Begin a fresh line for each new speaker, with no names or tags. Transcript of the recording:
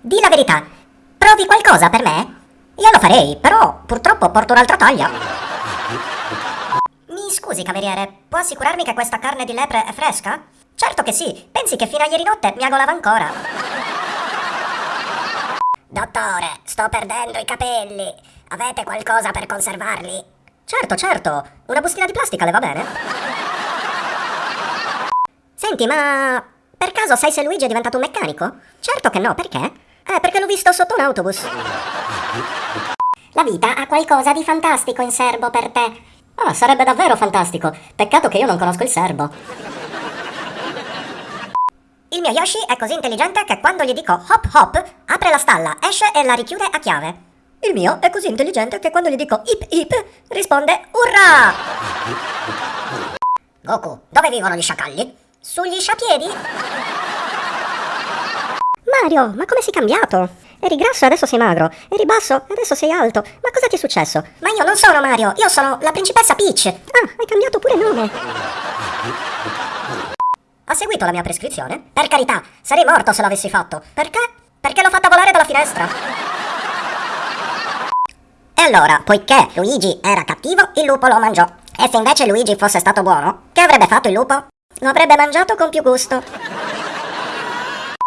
Di la verità. Provi qualcosa per me? Io lo farei, però purtroppo porto un'altra taglia. Mi scusi, cameriere, può assicurarmi che questa carne di lepre è fresca? Certo che sì, pensi che fino a ieri notte mi agolava ancora. Dottore, sto perdendo i capelli. Avete qualcosa per conservarli? Certo, certo. Una bustina di plastica le va bene? Senti, ma per caso sai se Luigi è diventato un meccanico? Certo che no, perché? Perché l'ho visto sotto un autobus. La vita ha qualcosa di fantastico in serbo per te. Ah, sarebbe davvero fantastico. Peccato che io non conosco il serbo. Il mio Yoshi è così intelligente che quando gli dico hop hop, apre la stalla, esce e la richiude a chiave. Il mio è così intelligente che quando gli dico hip hip, risponde urra! Goku, dove vivono gli sciacalli? Sugli sciapiedi? Mario, ma come sei cambiato? Eri grasso e adesso sei magro. Eri basso e adesso sei alto. Ma cosa ti è successo? Ma io non sono Mario, io sono la principessa Peach. Ah, hai cambiato pure nome. Ha seguito la mia prescrizione? Per carità, sarei morto se l'avessi fatto. Perché? Perché l'ho fatta volare dalla finestra. E allora, poiché Luigi era cattivo, il lupo lo mangiò. E se invece Luigi fosse stato buono, che avrebbe fatto il lupo? Lo avrebbe mangiato con più gusto.